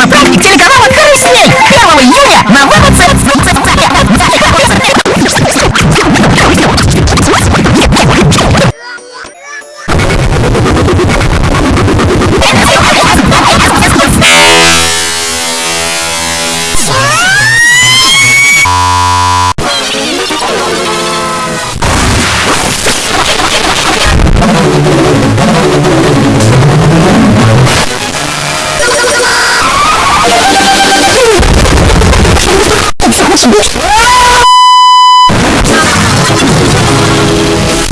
my property. That's